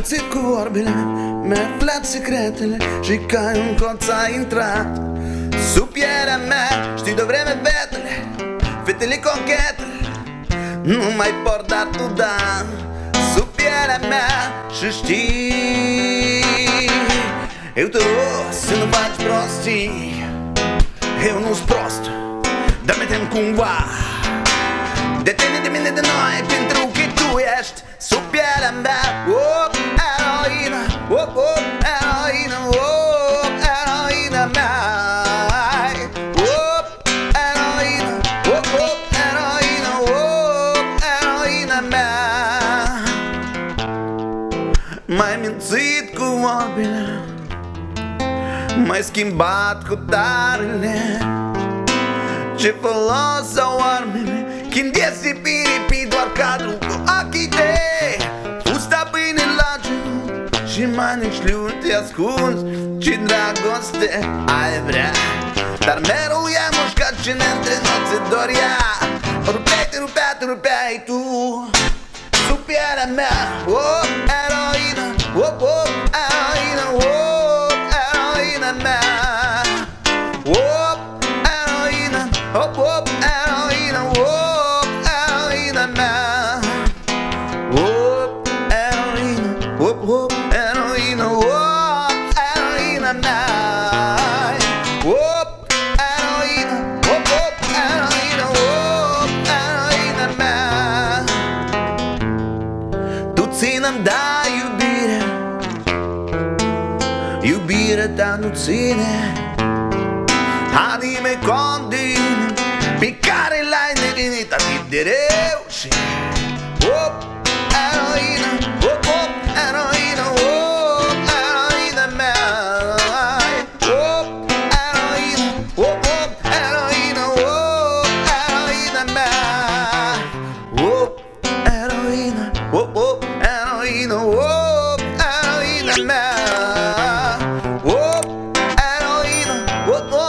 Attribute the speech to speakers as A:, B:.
A: mințit cu vorbile Mi-ai aflat secretele Și ca un colț a intrat. Sub pielea mea Știi de vreme fetele Fetele conchetele Nu mai pot dar tu da. Sub pielea mea Și știi Eu te rog să nu faci prostii. Eu nu-s prost Dar mi tem cumva. De tine, de mine, de noi Pentru că tu ești sub pielea mea. Oh, mințit cu vorbile M-ai schimbat cu tarele. Ce folos au armele Când iese piripi doar cadru cu ochii tăi. Fusta pâine la genunchi Și manicliul te ascunzi. Ce dragoste ai vrea Dar mereu i-ai mușcat și ne între noți doria Rupeai, te rupea, te rupeai tu Sub pielea mea Oh, Hop hop out in a hop out in a man. Hop out in a hop hop out in a hop out in a night. Hop out in a hop hop out in a hop out in a man. Тут си нам даю бира. Юбира та нуцине. Ah, dime condini, piccare la indefinita ti dereuci. Oh, eroina, oh, oh, eroina, oh, eroina mea. Oh, eroina, oh, oh, eroina, oh, eroina mea. Oh, eroina, oh, oh, eroina, oh, eroina mea. Oh, eroina, oh, oh.